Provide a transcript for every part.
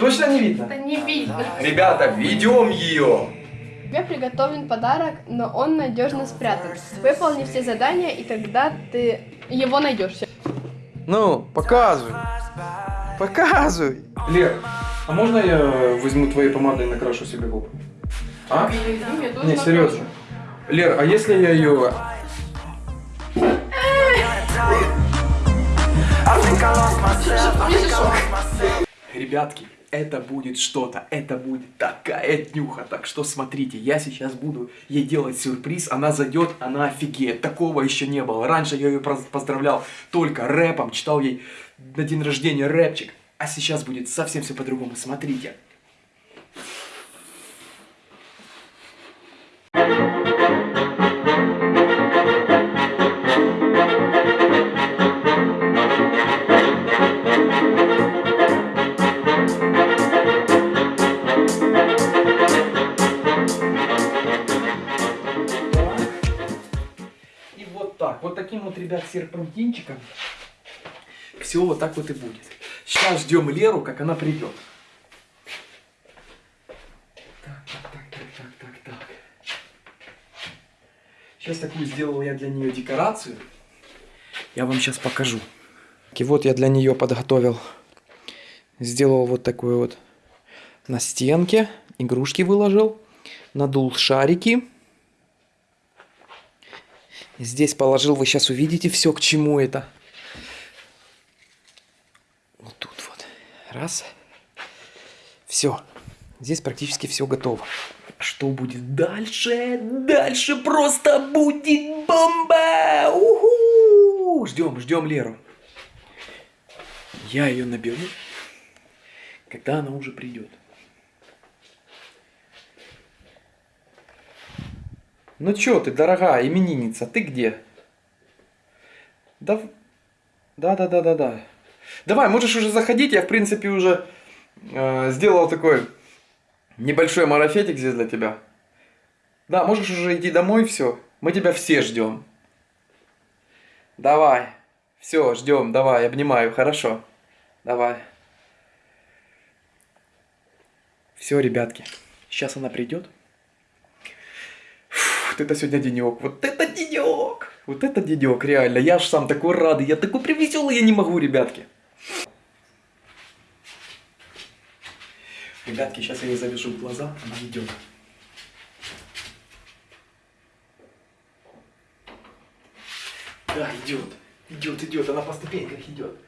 Точно не видно? Это не видно. Ребята, ведем ее! Тебе приготовлен подарок, но он надежно спрятан. Выполни все задания, и тогда ты его найдешь. Ну, показывай. Показывай. Лер, а можно я возьму твоей помадой и накрашу себе губы? А? Не, серьезно. Лер, а если я ее... Ребятки, это будет что-то, это будет такая днюха, так что смотрите, я сейчас буду ей делать сюрприз, она зайдет, она офигеет, такого еще не было, раньше я ее поздравлял только рэпом, читал ей на день рождения рэпчик, а сейчас будет совсем все по-другому, смотрите. Серпантинчиком все вот так вот и будет. Сейчас ждем Леру, как она придет. Так, так, так, так, так, так, так. Сейчас такую сделал я для нее декорацию. Я вам сейчас покажу. И вот я для нее подготовил. Сделал вот такой вот на стенке. Игрушки выложил. Надул шарики. Здесь положил, вы сейчас увидите все, к чему это. Вот тут вот. Раз. Все. Здесь практически все готово. Что будет дальше? Дальше просто будет бомба! Ждем, ждем Леру. Я ее наберу, когда она уже придет. Ну чё ты, дорогая именинница, ты где? Да, да, да, да, да, да. Давай, можешь уже заходить, я в принципе уже э, сделал такой небольшой марафетик здесь для тебя. Да, можешь уже идти домой, все. Мы тебя все ждем. Давай. Все, ждем, давай, обнимаю, хорошо. Давай. Все, ребятки. Сейчас она придет. Вот это сегодня денек. Вот это денек. Вот это денек, реально. Я ж сам такой радый. Я такой привеселый, я не могу, ребятки. Ребятки, сейчас я ей завяжу глаза, она идет. Да, идет. Идет, идет, она по ступеньках идет.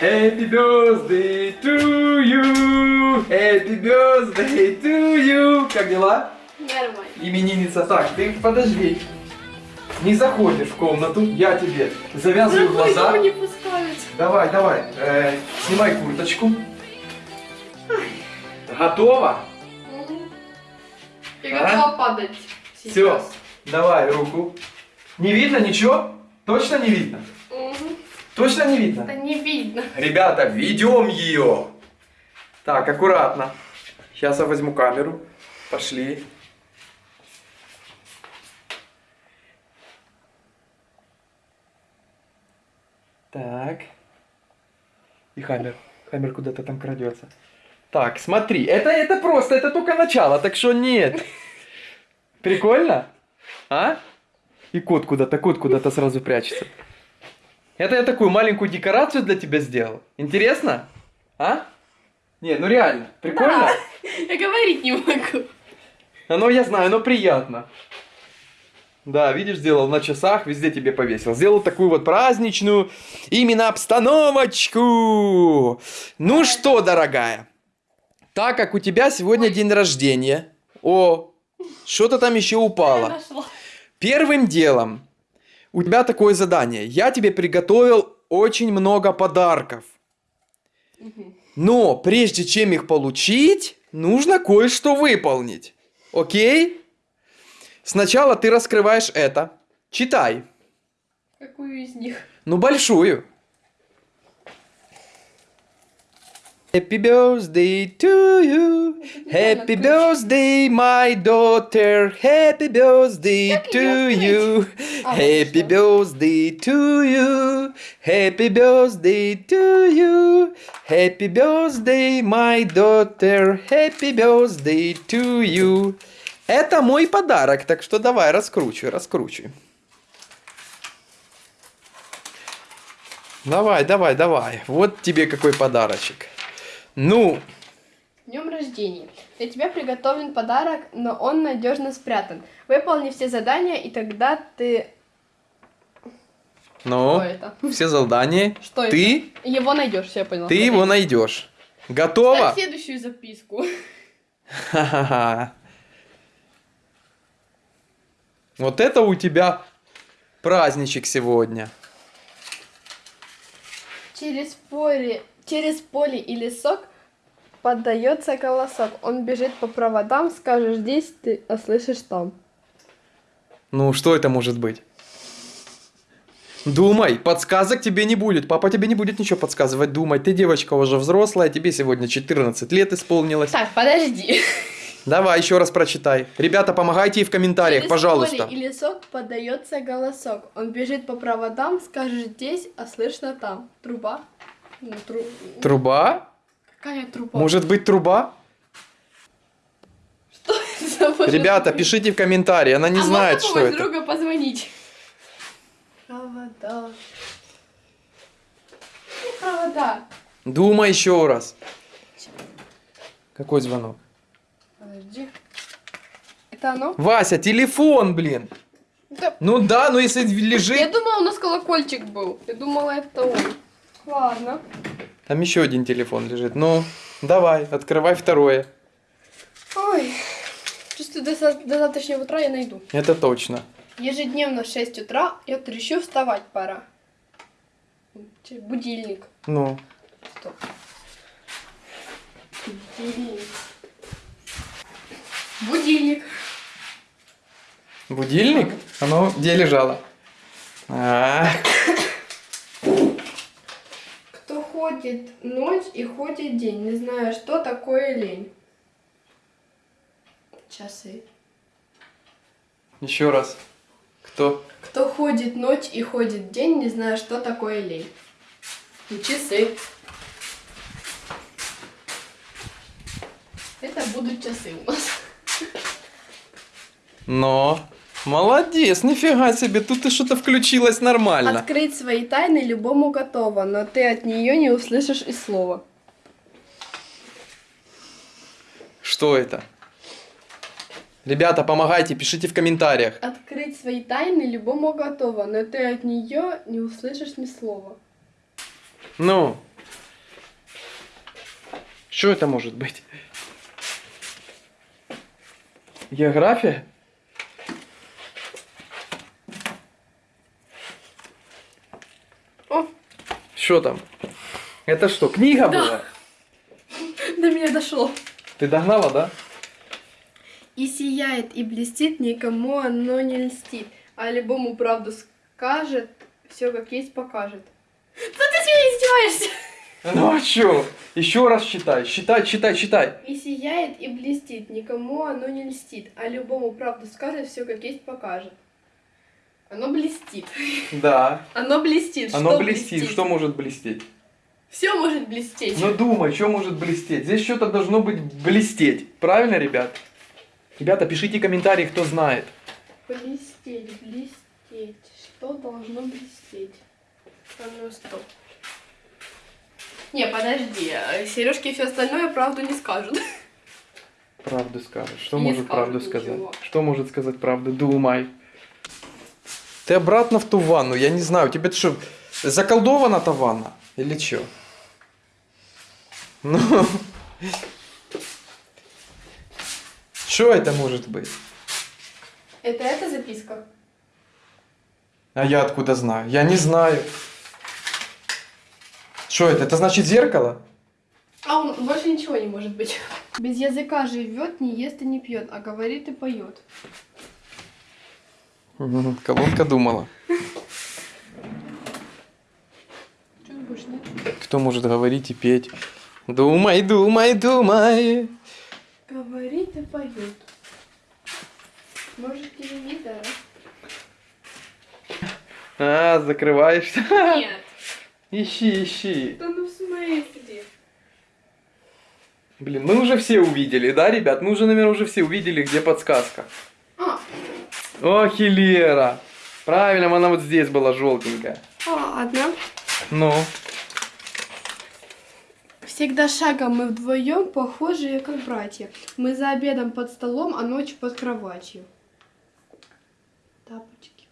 Happy birthday to you! Happy birthday to you! Как дела? Нормально. Именинница, так, ты подожди. Не заходишь в комнату, я тебе завязываю глаза. не пускают. Давай, давай, э, снимай курточку. Готово? Я А? готова падать. Все, сейчас. давай руку. Не видно ничего? Точно не видно? Точно не видно? Это не видно. Ребята, ведем ее. Так, аккуратно. Сейчас я возьму камеру. Пошли. Так. И Хаммер. Хаммер куда-то там крадется. Так, смотри. Это, это просто, это только начало, так что нет. Прикольно? А? И кот куда-то, кот куда-то сразу прячется. Это я такую маленькую декорацию для тебя сделал. Интересно? А? Не, ну реально. Прикольно? Я говорить не могу. Оно, я знаю, оно приятно. Да, видишь, сделал на часах, везде тебе повесил. Сделал такую вот праздничную именно обстановочку. Ну что, дорогая, так как у тебя сегодня день рождения. О, что-то там еще упало. Первым делом у тебя такое задание. Я тебе приготовил очень много подарков. Но прежде чем их получить, нужно кое-что выполнить. Окей? Сначала ты раскрываешь это. Читай. Какую из них? Ну, большую. Happy birthday to you. Happy birthday, my daughter. Happy birthday to you. А, Happy birthday to you. Happy birthday to you. Happy birthday, my daughter. Happy birthday to you. Это мой подарок, так что давай раскручивай, раскручивай. Давай, давай, давай. Вот тебе какой подарочек. Ну, Днем рождения. Для тебя приготовлен подарок, но он надежно спрятан. Выполни все задания, и тогда ты... ну, это? все задания. Что это? Ты, Его найдешь, все я поняла. ты его найдешь. Готова? Ставь следующую записку. Ха-ха-ха. Вот это у тебя праздничек сегодня. Через поле, через поле и лесок поддается голосок. Он бежит по проводам, скажешь здесь, ты а слышишь там. Ну, что это может быть? Думай, подсказок тебе не будет. Папа тебе не будет ничего подсказывать. Думай, ты девочка уже взрослая, тебе сегодня 14 лет исполнилось. Так, подожди. Давай еще раз прочитай. Ребята, помогайте и в комментариях, Через пожалуйста. поле и лесок поддается голосок. Он бежит по проводам, скажешь здесь, а слышно там. Труба? Ну, тру- Труба? Какая труба? Может быть труба? Что это может Ребята, быть? пишите в комментарии, она не а знает, что это. друга позвонить? Провода. Ну, провода. Думай еще раз. Какой звонок? Подожди. Это оно? Вася, телефон, блин. Да, Ну да, но если Я лежит... думала, у нас колокольчик был. Я думала, это он. Ладно. Там еще один телефон лежит. Ну, давай, открывай второе. Ой. Чувствую, до, до завтрашнего утра я найду. Это точно. Ежедневно в 6 утра я трещу, вставать пора. Будильник. Ну, Стоп. Будильник. Будильник. будильник? Оно где лежало? А, Кто ходит ночь и ходит день, не зная, что такое лень. Часы. еще раз. Кто? Кто ходит ночь и ходит день, не зная, что такое лень. Ну, часы. Это будут часы у нас. Но. Молодец, нифига себе, тут ты что-то включилась нормально. Открыть свои тайны любому готово, но ты от нее не услышишь и слова. Что это? Ребята, помогайте, пишите в комментариях. Открыть свои тайны любому готово, но ты от нее не услышишь ни слова. Ну. Что это может быть? География? Что там? Это что, книга была? до меня дошло. Ты догнала, да? И сияет, и блестит, никому оно не льстит. А любому правду скажет, все как есть покажет. Да ты с меня издеваешься! Ну а что? Еще раз читай, читай, читай, читай. И сияет, и блестит, никому оно не льстит. А любому правду скажет, все как есть покажет. Оно блестит. Да. Оно блестит. Оно Что блестит. Что может блестеть? Все может блестеть. Ну думай, что может блестеть? Здесь что-то должно быть блестеть. Правильно, ребят? Ребята, пишите комментарии, кто знает. Блестеть, блестеть. Что должно блестеть? А ну стоп. Не, подожди. Сережки и все остальное правду не скажут. Правду скажешь. Что Не может правду ничего. сказать? Что может сказать правду? Думай. Ты обратно в ту ванну, я не знаю. Тебе что, заколдована та ванна? Или что? Ну. Что это может быть? Это эта записка? А я откуда знаю? Я не знаю. Что это? Это значит зеркало? А он больше ничего не может быть. Без языка живет, не ест и не пьет, а говорит и поет. Колонка думала. Кто может говорить и петь? Думай, думай, думай. Говорит и поет. Может, телевизор? А, закрываешься. Нет. Ищи, ищи. Да ну в смысле? Блин, мы уже все увидели, да, ребят? Мы уже, наверное, уже все увидели, где подсказка. А, Ох, и Лера. Правильно, она вот здесь была желтенькая. ладно. Ну, Всегда шагом мы вдвоем похожие, как братья. Мы за обедом под столом, а ночью под кроватью. Тапочки.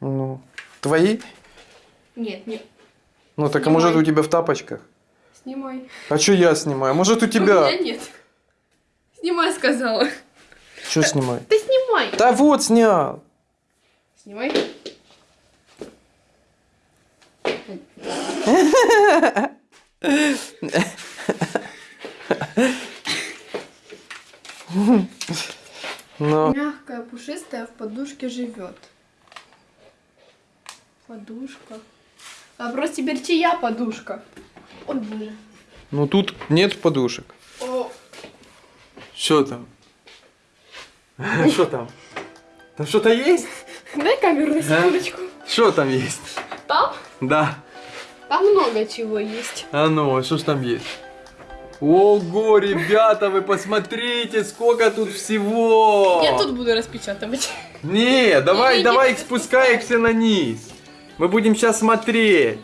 ну. Твои? Нет, нет. Ну, так а Снимай. может у тебя в тапочках? Снимай. А что я снимаю? Может у У тебя? меня нет. Снимай, сказала. Что снимай? Ты снимай. Да вот снял. Снимай. Ну, Мягкая, пушистая в подушке живет. Подушка. Вопрос теперь чья подушка? Ой, боже. ну тут нет подушек. О, Что там? Что там? Там что-то есть? дай камеру на секундочку. Что там есть? Там? Да. Там много чего есть. А ну, что ж там есть? Ого, ребята, вы посмотрите, сколько тут всего! Я тут буду распечатывать. Не, давай, Не, давай не их спускай их все на низ. Мы будем сейчас смотреть.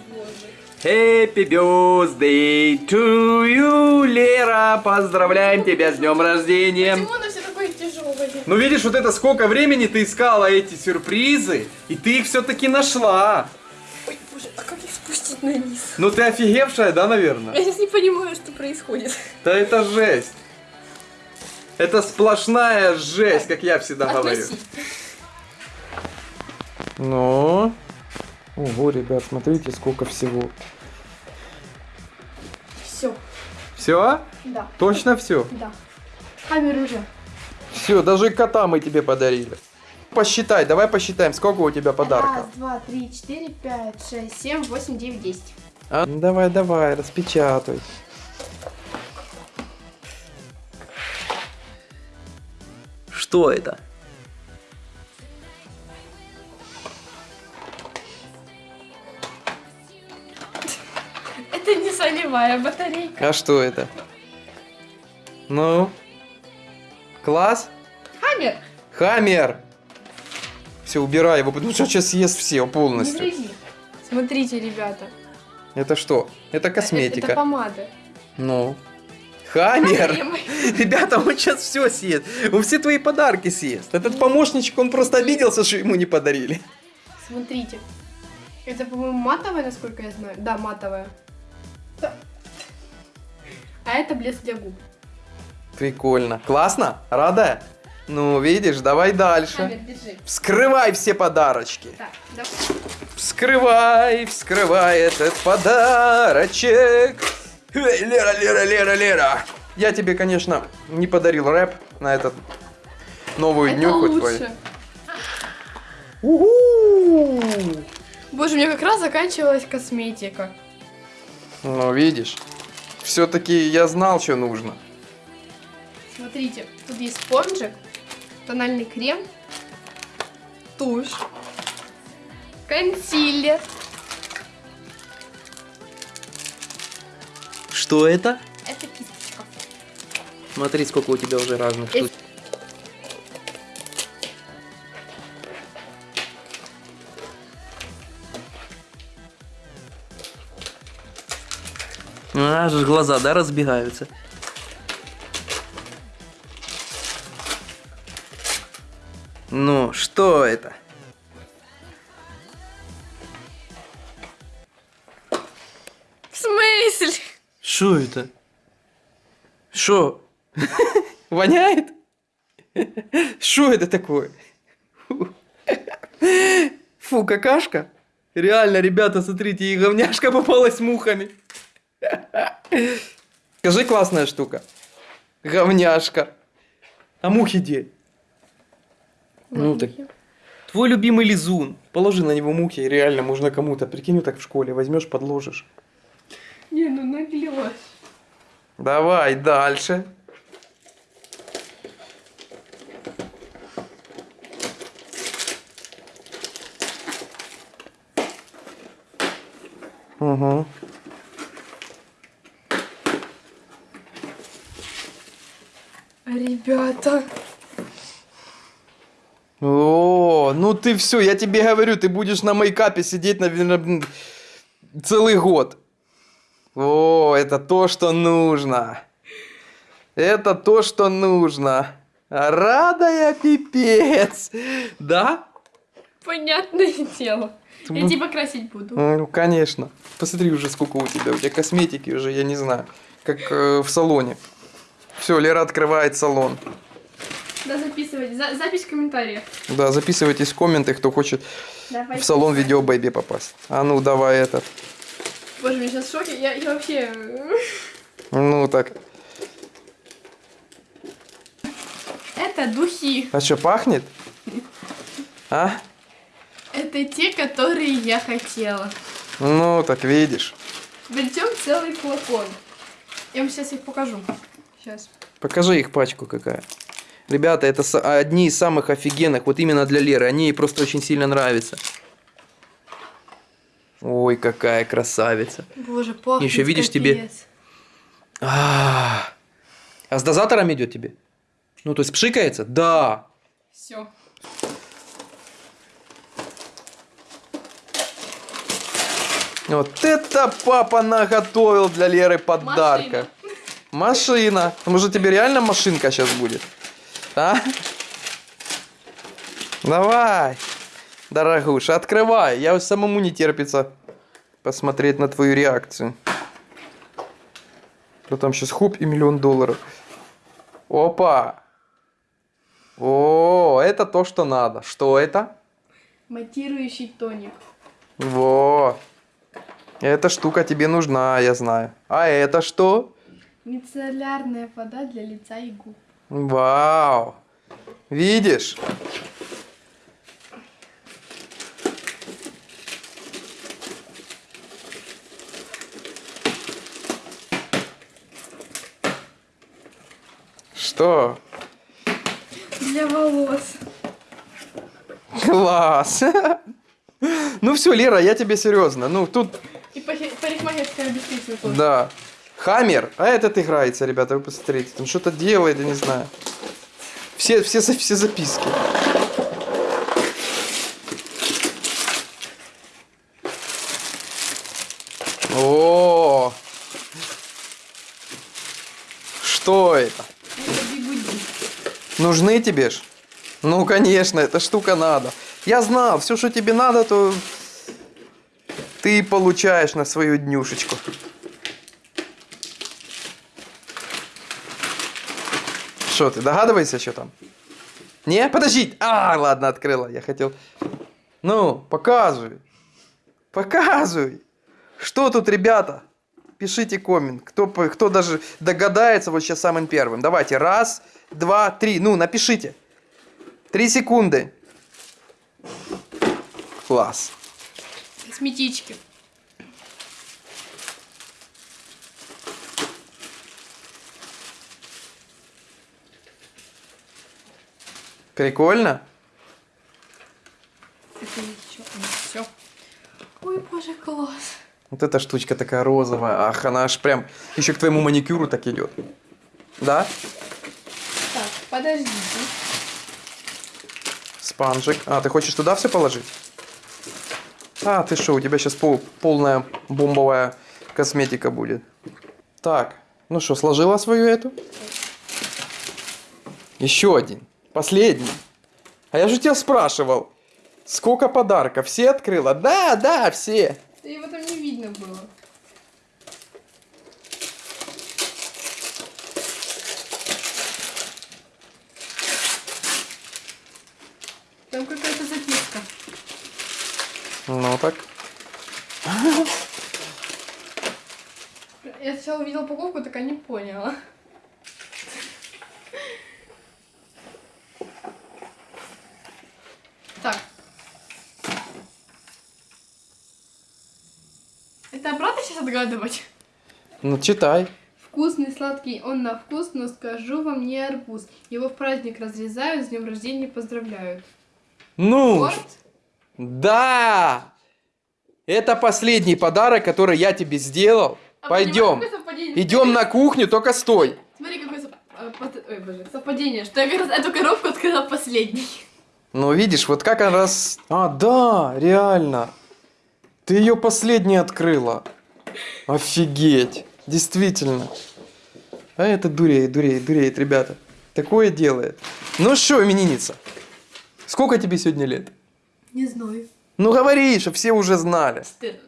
Happy birthday to you, Лера! Поздравляем тебя с днем рождения! Почему оно все такое тяжелое? Ну видишь, вот это сколько времени ты искала эти сюрпризы, и ты их все-таки нашла. Ой, боже, а как их спустить на низ? Ну ты офигевшая, да, наверное? Я сейчас не понимаю, что происходит. Да это жесть. Это сплошная жесть, как я всегда говорю. Относи. Ну. Ого, ребят, смотрите, сколько всего. Все. Все? Да. Точно все? Да. Камеру уже. Все, даже кота мы тебе подарили. Посчитай, давай посчитаем, сколько у тебя подарков. Раз, два, три, четыре, пять, шесть, семь, восемь, девять, десять. А? Ну, Давай, давай, распечатай. Что это? Это не солевая батарейка. А что это? Ну? Класс? Хаммер. Хаммер! Все, убирай его, потому что он сейчас съест все Не полностью. вреди. Смотрите, ребята. Это что? Это Это, косметика. это помада. Ну. Хаммер! Ребята, он сейчас все съест. Он все твои подарки съест. Этот помощничек, он просто обиделся, что ему не подарили. Смотрите. Это, по-моему, матовая, насколько я знаю. Да, матовая. А это блеск для губ. Прикольно. Классно? Рада? Ну, видишь, давай дальше. Держи. Вскрывай все подарочки. Так, давай. Вскрывай, вскрывай этот подарочек. Эй, Лера, Лера, Лера, Лера. Я тебе, конечно, не подарил рэп на этот новую Это днюху лучше. твою. Уху! Боже, у меня как раз заканчивалась косметика. Ну, видишь, все-таки я знал, что нужно. Смотрите, тут есть спонжик, тональный крем, тушь, консилер. Что это? Это кисточка. Смотри, сколько у тебя уже разных штук. Аж глаза, да, разбегаются. Ну, что это? В смысле? Что это? Что? Воняет? Что это такое? Фу. Какашка? Реально, ребята, смотрите, и говняшка попалась мухами. Скажи, классная штука. Говняшка. А мухи где? Ну так. Твой любимый лизун. Положи на него мухи, реально можно кому-то. Прикинь, так в школе возьмешь, подложишь. Не, ну наглелась. Давай дальше. Угу. Ребята. О, ну ты все, я тебе говорю, ты будешь на мейкапе сидеть, наверное, целый год. О, это то, что нужно. Это то, что нужно. Рада я пипец. Да? Понятное дело. Я Ну. типа красить буду. Ну, конечно. Посмотри уже, сколько у тебя. У тебя косметики уже, я не знаю. Как э, в салоне. Все, Лера открывает салон. Да, записывать. За- запись в комментариях. Да, записывайтесь в комменты, кто хочет Давай. в салон видео Бэйби попасть. А ну, давай этот. Боже, я сейчас в шоке. Я, я вообще... Ну, так. Это духи. А что, пахнет? А? Это те, которые я хотела. Ну, так видишь. Причем целый флакон. Я вам сейчас их покажу. Сейчас. Покажи их пачку какая. Ребята, это одни из самых офигенных, вот именно для Леры. Они ей просто очень сильно нравятся. Ой, какая красавица. Боже, пахнет Ещё видишь, тебе- капец. А, а с дозатором идет тебе? Ну, то есть пшикается? Да. Все. Вот это папа наготовил для Леры подарка. Машина. Может, тебе реально машинка сейчас будет? А? Давай. Дорогуша, открывай. Я самому не терпится посмотреть на твою реакцию. Что там сейчас хуп и миллион долларов. Опа. О, это то, что надо. Что это? Матирующий тоник. Во. Эта штука тебе нужна, я знаю. А это что? Мицеллярная вода для лица и губ. Вау. Видишь? Что? Для волос. Класс. Ну все, Лера, я тебе серьезно. Ну тут, И парикмахерская тоже. да. Хаммер, а этот играется, ребята, вы посмотрите. Там что-то делает, я не знаю. Все, все, все записки. О! Что это? Это. Нужны тебе ж? Ну, конечно, эта штука надо. Я знал, все, что тебе надо, то ты получаешь на свою днюшечку. Что, ты догадываешься, что там? Не? Подожди! А, ладно, открыла. Я хотел... Ну, показывай. Показывай. Что тут, ребята? Пишите коммент. Кто, кто даже догадается вот сейчас самым первым. Давайте. Раз, два, три. Ну, напишите. Три секунды. Класс. Косметички. Прикольно? Это еще. Все. Ой, боже, класс. Вот эта штучка такая розовая. Ах, она аж прям еще к твоему маникюру так идет. Да? Так, подождите. Спанжик. А, ты хочешь туда все положить? А, ты что, у тебя сейчас полная бомбовая косметика будет. Так, ну что, сложила свою эту? Еще один. Последний. А я же тебя спрашивал, сколько подарков? Все открыла? Да, да, все. Да его там не видно было. Там какая-то записка. Ну так. Я сначала увидела упаковку, так и не поняла. Так. Отгадывать? Ну читай. Вкусный, сладкий он на вкус, но скажу вам не арбуз. Его в праздник разрезают, с днем рождения поздравляют. Ну, Торт? да! Это последний подарок, который я тебе сделал. А Пойдем. совпадение? Идем на кухню, только стой. Смотри, какое а, пот- Ой, боже, совпадение, что я как раз эту коробку открыла последней. Ну, видишь, вот как она раз... А, да, реально. Ты ее последней открыла. Офигеть. Действительно. А это дуреет, дуреет, дуреет, ребята. Такое делает. Ну что, именинница? Сколько тебе сегодня лет? Не знаю. Ну говори, чтобы все уже знали. Стыдно.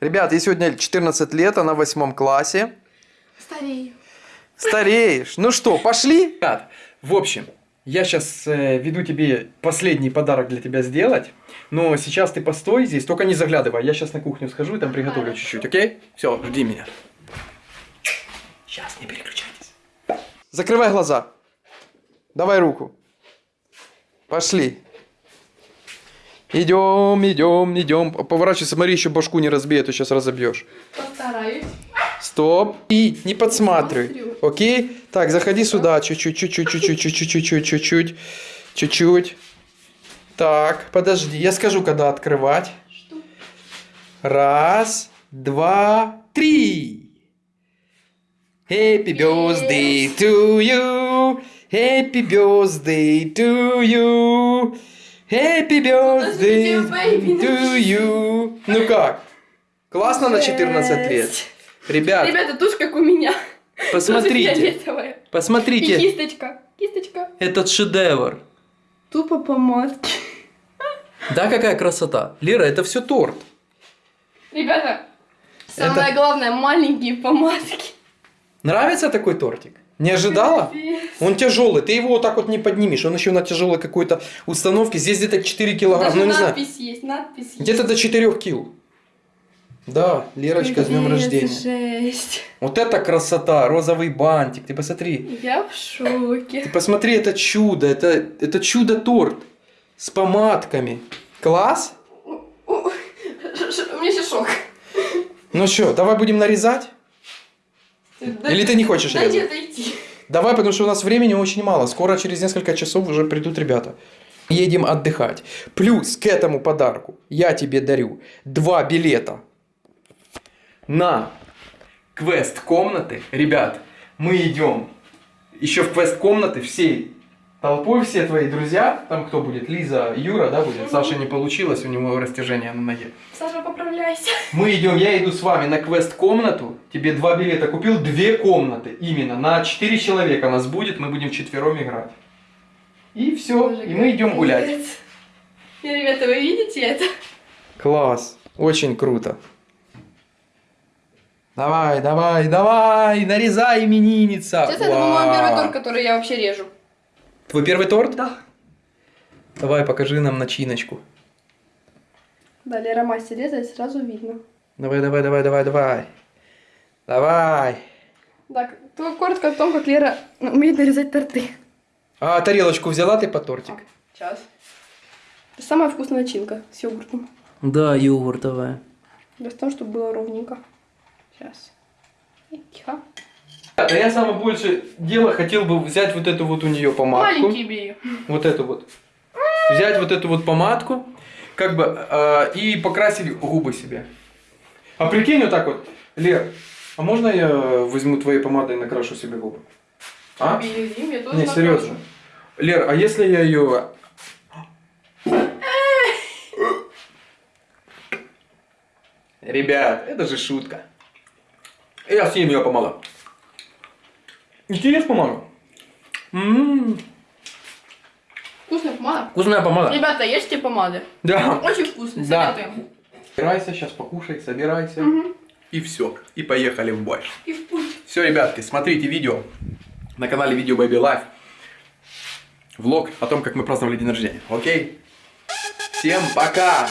Ребят, ей сегодня 14 лет, она в восьмом классе. Старею. Стареешь. Ну что, пошли? Ребят, в общем, я сейчас веду тебе последний подарок для тебя сделать. Но сейчас ты постой здесь, только не заглядывай. Я сейчас на кухню схожу и там приготовлю чуть-чуть, окей? Все, жди меня. Сейчас, не переключайтесь. Закрывай глаза. Давай руку. Пошли. Идем, идем, идем. Поворачивайся, смотри, еще башку не разбей, а то сейчас разобьешь. Постараюсь. Стоп. И не подсматривай. Окей? Так, заходи сюда. Чуть-чуть, чуть-чуть, чуть-чуть, чуть-чуть, чуть-чуть, чуть-чуть. Так, подожди. Я скажу, когда открывать. Что? Раз, два, три. Happy birthday to you. Happy birthday to you. Happy birthday to you. Ну как? Классно на 14 лет? Ребят, Ребята, тушь как у меня. Посмотрите. фиолетовая. И Посмотрите. кисточка. Кисточка. Этот шедевр. Тупо помадки. Да, какая красота. Лера, это все торт. Ребята, самое главное, маленькие помадки. Нравится такой тортик? Не ожидала? Он тяжелый, ты его вот так вот не поднимешь. Он еще на тяжелой какой-то установке. Здесь где-то 4 килограмма, Даже ну не знаю. надпись есть, надпись есть. Где-то до 4 кил. Да, Лерочка, с днем рождения. Жесть. Вот это красота, розовый бантик. Ты посмотри. Я в шоке. Ты посмотри, это чудо. Это, это чудо-торт. С помадками. Класс? У меня сейчас шок. Ну что, давай будем нарезать? Или ты не хочешь резать? отойти. Давай, потому что у нас времени очень мало. Скоро, через несколько часов уже придут ребята. Едем отдыхать. Плюс к этому подарку я тебе дарю два билета на квест комнаты. Ребят, мы идем еще в квест комнаты всей толпой, все твои друзья. Там кто будет? Лиза, Юра, да, будет? Саша не получилось, у него растяжение на ноге. Саша, поправляйся. Мы идем, я иду с вами на квест-комнату. Тебе два билета купил, две комнаты именно. На четыре человека нас будет, мы будем вчетвером играть. И все, Боже, и мы идем гулять. И, Ребята, вы видите это? Класс, очень круто. Давай, давай, давай, нарезай, именинница. Сейчас это, по-моему, первый торт, который я вообще режу. Твой первый торт? Да. Давай, покажи нам начиночку. Да, Лера мастер резать, сразу видно. Давай, давай, давай, давай, давай. Давай. Так, только коротко о том, как Лера умеет нарезать торты. А тарелочку взяла ты по тортик? Сейчас. Это самая вкусная начинка с йогуртом. Да, йогуртовая. Достаточно, чтобы было ровненько. Сейчас. И тихо. Да я самое больше дело хотел бы взять вот эту вот у нее помадку. Маленький бери. Вот эту вот. Взять вот эту вот помадку, как бы, э, и покрасить губы себе. А прикинь вот так вот, Лер, а можно я возьму твоей помадой и накрашу себе губы? А? Бери, я тоже Не, накрашу. серьезно. Лер, а если я ее... Ребят, это же шутка. Я съем ее помада. И ты ешь помаду? М-м, Вкусная помада. Вкусная помада. Ребята, ешьте помады. Да. Очень вкусно, Да. советуем. Собирайся, сейчас покушай, собирайся. Мгм. И все. И поехали в бой. И в путь. Все, ребятки, смотрите видео на канале Видео Baby Life. Влог о том, как мы праздновали день рождения. Окей? Всем пока!